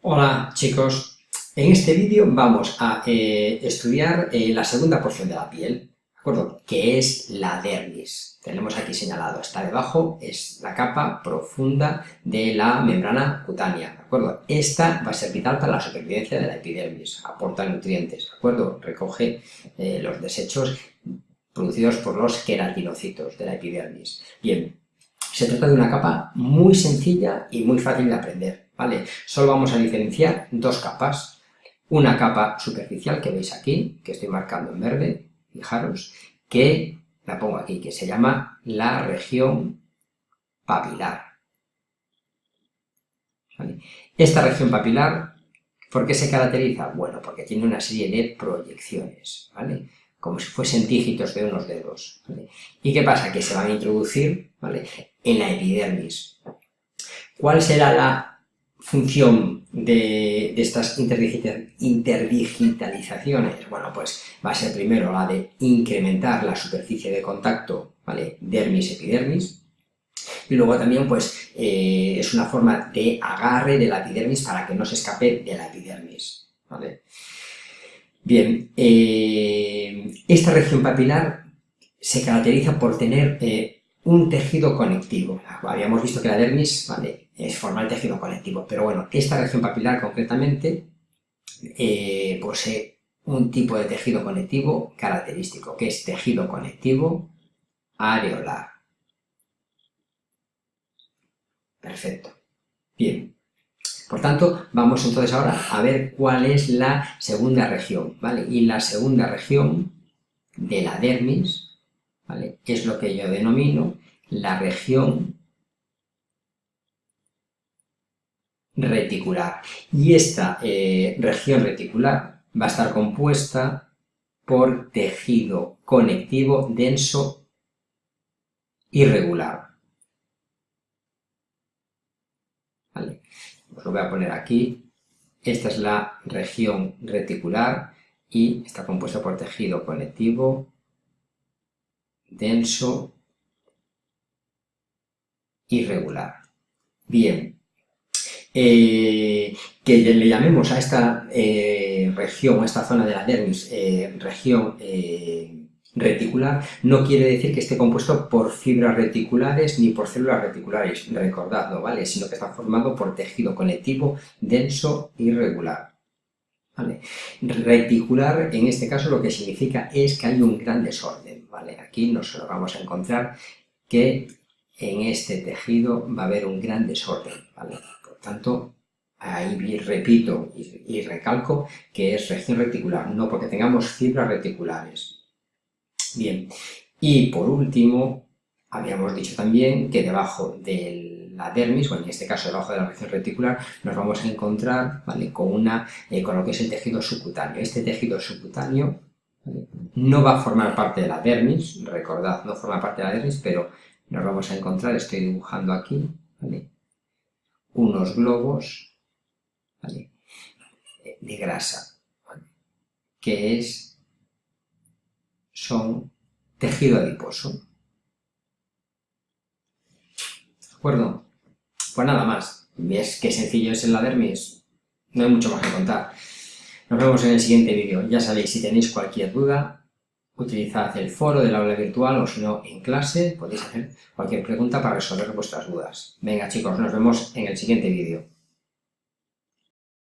Hola chicos, en este vídeo vamos a eh, estudiar eh, la segunda porción de la piel, ¿de acuerdo? Que es la dermis. Tenemos aquí señalado, está debajo, es la capa profunda de la membrana cutánea, ¿de acuerdo? Esta va a ser vital para la supervivencia de la epidermis, aporta nutrientes, ¿de acuerdo? Recoge eh, los desechos producidos por los queratinocitos de la epidermis. Bien, se trata de una capa muy sencilla y muy fácil de aprender. ¿Vale? Solo vamos a diferenciar dos capas. Una capa superficial que veis aquí, que estoy marcando en verde, fijaros, que la pongo aquí, que se llama la región papilar. Esta región papilar, ¿por qué se caracteriza? Bueno, porque tiene una serie de proyecciones, ¿vale? Como si fuesen dígitos de unos dedos. ¿Y qué pasa? Que se van a introducir ¿vale? en la epidermis. ¿Cuál será la función de, estas interdigitalizaciones? Bueno, pues va a ser primero la de incrementar la superficie de contacto, ¿vale? Dermis-epidermis, y luego también, pues, eh, es una forma de agarre de la epidermis para que no se escape de la epidermis, ¿vale? Bien, eh, esta región papilar se caracteriza por tener eh, un tejido conectivo. Habíamos visto que la dermis, ¿vale? es forma el tejido conectivo. Pero bueno, esta región papilar concretamente eh, posee un tipo de tejido conectivo característico, que es tejido conectivo areolar. Perfecto. Bien. Por tanto, vamos entonces ahora a ver cuál es la segunda región, ¿vale? Y la segunda región de la dermis, Es lo que yo denomino la región reticular. Y esta eh, región reticular va a estar compuesta por tejido conectivo denso irregular. Os lo voy a poner aquí. Esta es la región reticular y está compuesta por tejido conectivo denso irregular. Bien, eh, que le llamemos a esta eh, región, a esta zona de la dermis, eh, región reticular, no quiere decir que esté compuesto por fibras reticulares ni por células reticulares, recordadlo, ¿vale? Sino que está formado por tejido conectivo denso y regular. Reticular, en este caso, lo que significa es que hay un gran desorden, ¿vale? Aquí nos vamos a encontrar que en este tejido va a haber un gran desorden, ¿vale? tanto, ahí repito y, recalco que es región reticular, no porque tengamos fibras reticulares. Bien, y por último, habíamos dicho también que debajo de la dermis, o en este caso debajo de la región reticular, nos vamos a encontrar con, una, eh, con lo que es el tejido subcutáneo. Este tejido subcutáneo no va a formar parte de la dermis, recordad, no forma parte de la dermis, pero nos vamos a encontrar, estoy dibujando aquí, unos globos de grasa, que es, son tejido adiposo. ¿De acuerdo? Pues nada más. ¿Ves qué sencillo es en la dermis? No hay mucho más que contar. Nos vemos en el siguiente vídeo. Ya sabéis, si tenéis cualquier duda, utilizad el foro del aula virtual o si no en clase podéis hacer cualquier pregunta para resolver vuestras dudas. Venga chicos, nos vemos en el siguiente vídeo.